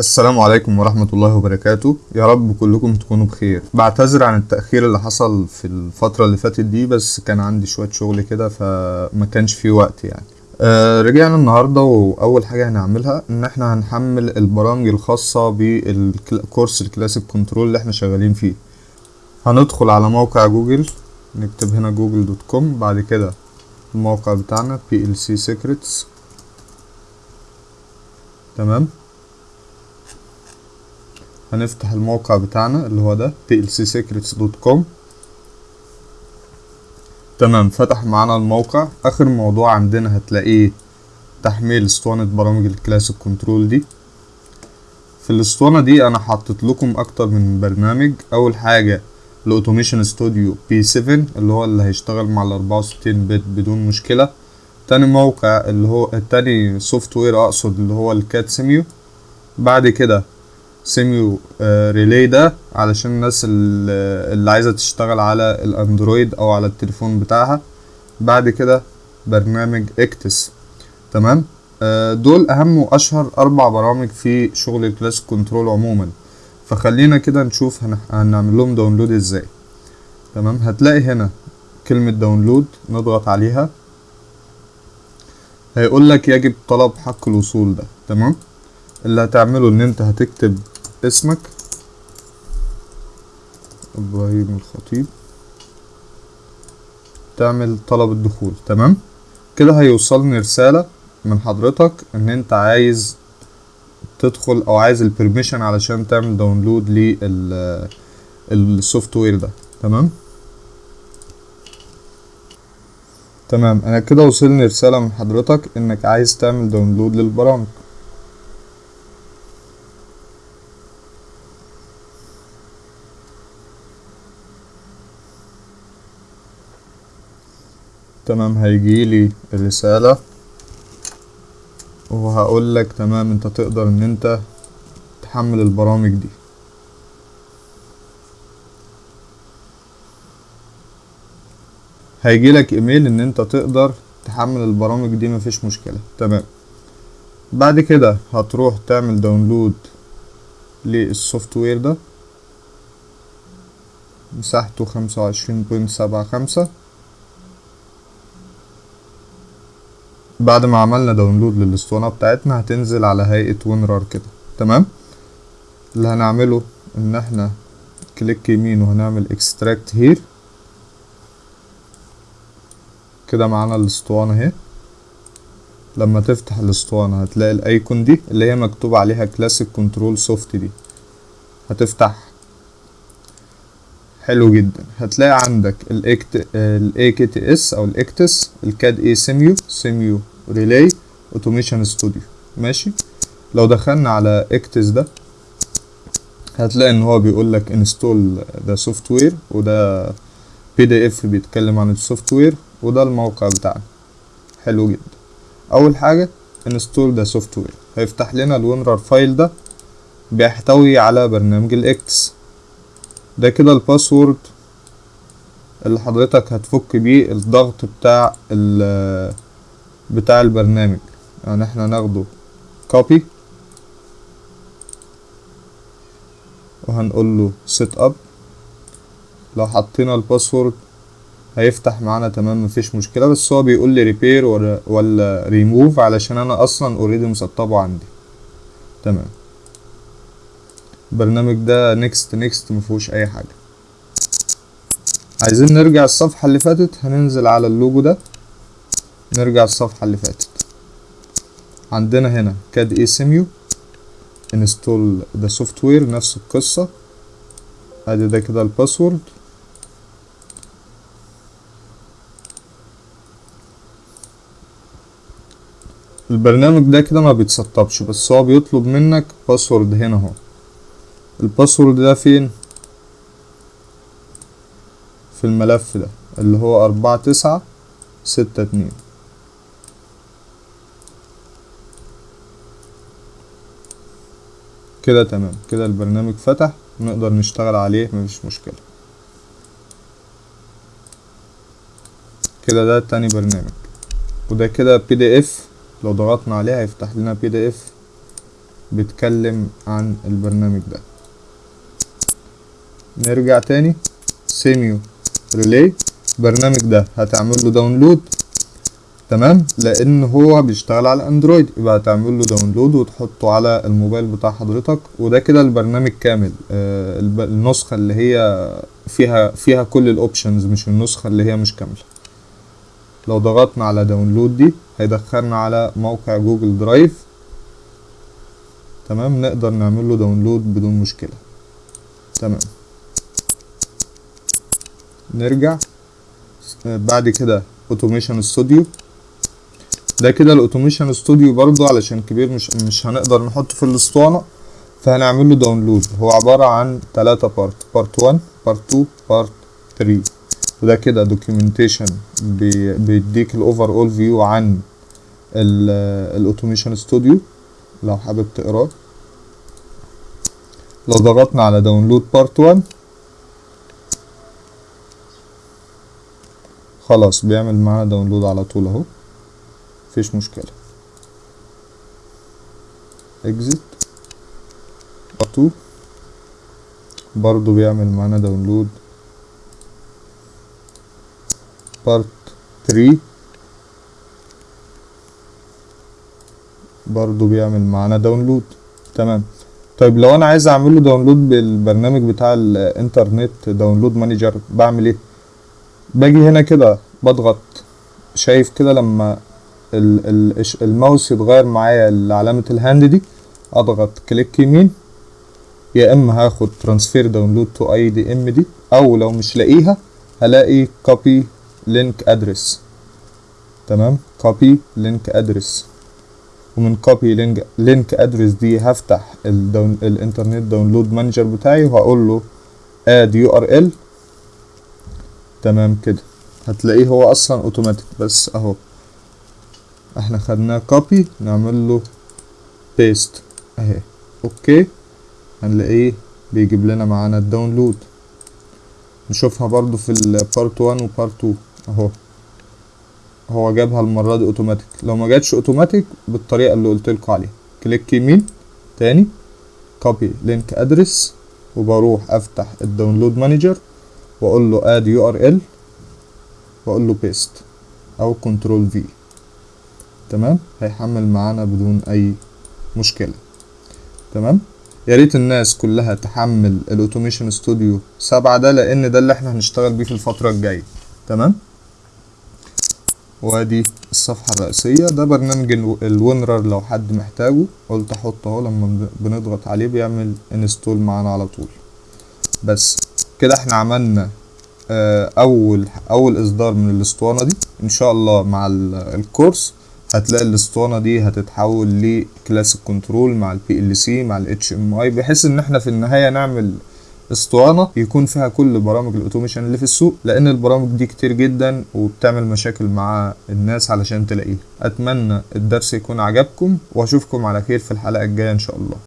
السلام عليكم ورحمة الله وبركاته. يا رب كلكم تكونوا بخير. بعتذر عن التأخير اللي حصل في الفترة اللي فاتت دي بس كان عندي شوية شغل كده فما كانش في وقت يعني. آه رجعنا النهاردة وأول حاجة هنعملها إن إحنا هنحمل البرامج الخاصة بال course ال classic control اللي إحنا شغالين فيه. هندخل على موقع جوجل نكتب هنا Google dot com بعد كده الموقع بتاعنا PLC Secrets. تمام؟ هنفتح الموقع بتاعنا اللي هو ده plcsecrets.com تمام فتح معانا الموقع. آخر موضوع عندنا هتلاقيه تحميل اسطوانة برامج ال classic control دي. في الاسطوانة دي أنا حطيت لكم أكتر من برنامج. أول حاجة ال Automation Studio P7 اللي هو اللي هيشتغل مع ال 64 bit بدون مشكلة. تاني موقع اللي هو التاني software أقصد اللي هو ال CADe SIMU بعد كده Simurelay ده علشان الناس اللي عايزة تشتغل على ال Android أو على التليفون بتاعها. بعد كده برنامج EKTS تمام؟ آه دول أهم وأشهر أربع برامج في شغل ال classic control عموما. فخلينا كده نشوف هنعمل لهم download إزاي. تمام؟ هتلاقي هنا كلمة download نضغط عليها. هيقول لك يجب طلب حق الوصول ده. تمام؟ اللي هتعمله إن أنت هتكتب اسمك؟ إبراهيم الخطيب. تعمل طلب الدخول تمام؟ كده هيوصلني رسالة من حضرتك إن أنت عايز تدخل أو عايز ال permission علشان تعمل download لل ال software ده تمام؟ تمام. أنا كده وصلني رسالة من حضرتك إنك عايز تعمل download للبرامج. تمام هيجيلي الرسالة. وهقول لك تمام انت تقدر ان انت تحمل البرامج دي. هيجيلك ايميل ان انت تقدر تحمل البرامج دي مفيش مشكلة. تمام. بعد كده هتروح تعمل download لل software ده. مساحته خمسة وعشرين point سبعة خمسة. بعد ما عملنا download للاسطوانة بتاعتنا هتنزل على هيئة WinRAR كده. تمام؟ اللي هنعمله إن إحنا click يمين وهنعمل extract here كده معانا الاسطوانة أهي. لما تفتح الاسطوانة هتلاقي ال icon دي اللي هي مكتوب عليها classic control soft دي. هتفتح. حلو جدا. هتلاقي عندك الاكت ال EKTS أو ال EKTS ال CADe SIMU SIMU relay Automation Studio ماشي؟ لو دخلنا على EKTS ده هتلاقي إن هو بيقول لك install the software وده PDF بيتكلم عن ال software وده الموقع بتاعنا. حلو جدا. أول حاجة install the software هيفتح لنا ال WinRAR file ده بيحتوي على برنامج ال EKTS ده كده ال password اللي حضرتك هتفك بيه الضغط بتاع بتاع البرنامج. يعني إحنا ناخده copy وهنقول له setup لو حطينا ال password هيفتح معانا تمام مفيش مشكلة. بس هو بيقول لي repair ولا ولا ريموف علشان أنا أصلا already مسطبه عندي. تمام. البرنامج ده next next مفيهوش أي حاجة. عايزين نرجع الصفحة اللي فاتت؟ هننزل على اللوجو ده. نرجع الصفحه اللي فاتت. عندنا هنا CADe SIMU install the software نفس القصة. أدي ده كده ال password البرنامج ده كده ما بيتسطبش بس هو بيطلب منك password هنا أهو. ال password ده فين؟ في الملف ده اللي هو أربعة تسعة ستة اتنين. كده تمام. كده البرنامج فتح نقدر نشتغل عليه مفيش مشكلة. كده ده تاني برنامج. وده كده PDF لو ضغطنا عليه هيفتح لنا PDF بيتكلم عن البرنامج ده. نرجع تاني. SIMU relay البرنامج ده هتعمل له download تمام؟ لأن هو بيشتغل على Android يبقى هتعمل له download وتحطه على الموبايل بتاع حضرتك. وده كده البرنامج كامل. آه النسخة اللي هي فيها فيها كل ال options مش النسخة اللي هي مش كاملة. لو ضغطنا على download دي هيدخلنا على موقع Google Drive تمام؟ نقدر نعمل له download بدون مشكلة. تمام. نرجع. آه، بعد كده Automation Studio ده كده ال Automation Studio برضو علشان كبير مش مش هنقدر نحطه في الاسطوانة فهنعمل له download هو عبارة عن تلاتة part part 1 part 2 part 3 وده كده documentation بيديك ال overall view عن ال Automation Studio لو حابب تقراه. لو ضغطنا على download part 1 خلاص بيعمل معانا download على طول أهو. مفيش مشكلة. exit part 2 برضو بيعمل معانا download part 3 برضو بيعمل معانا download تمام. طيب لو أنا عايز أعمل له download بالبرنامج بتاع ال Internet Download Manager بعمل إيه؟ باجي هنا كده بضغط. شايف كده لما الماوس يتغير معايا لعلامة ال hand دي. أضغط click يمين. يا إما هاخد transfer download to IDM دي أو لو مش لاقيها هلاقي copy link address تمام؟ copy link address ومن copy link link address دي هفتح ال down ال Internet Download Manager بتاعي وهقول له add URL تمام كده. هتلاقيه هو أصلا اوتوماتيك بس أهو. إحنا خدناه copy نعمل له paste اهي. okay؟ هنلاقيه بيجيب لنا معانا ال download نشوفها برضو في ال part 1 و part 2 اهو. هو جابها المرة دي اوتوماتيك لو ما جاتش اوتوماتيك بالطريقة اللي قلت لكم عليها. click يمين تاني copy link address وبروح افتح ال Download Manager واقول له add URL واقول له paste أو control V تمام؟ هيحمل معانا بدون أي مشكلة. تمام؟ يا ريت الناس كلها تحمل ال Automation Studio سبعة ده لأن ده اللي إحنا هنشتغل بيه في الفترة الجاية. تمام؟ وأدي الصفحة الرئيسية. ده برنامج الو- ال WinRAR لو حد محتاجه. قلت أحطه أهو لما بن- بنضغط عليه بيعمل install معانا على طول. بس كده إحنا عملنا آه، اول أول إصدار من الاسطوانة دي. إن شاء الله مع ال- ال course هتلاقي الاسطوانة دي هتتحول ل classic control مع ال PLC مع ال HMI بحيث إن إحنا في النهاية نعمل اسطوانة يكون فيها كل برامج ال automation اللي في السوق لأن البرامج دي كتير جدا وبتعمل مشاكل مع الناس علشان تلاقيها. أتمنى الدرس يكون عجبكم وأشوفكم على خير في الحلقة الجاية إن شاء الله.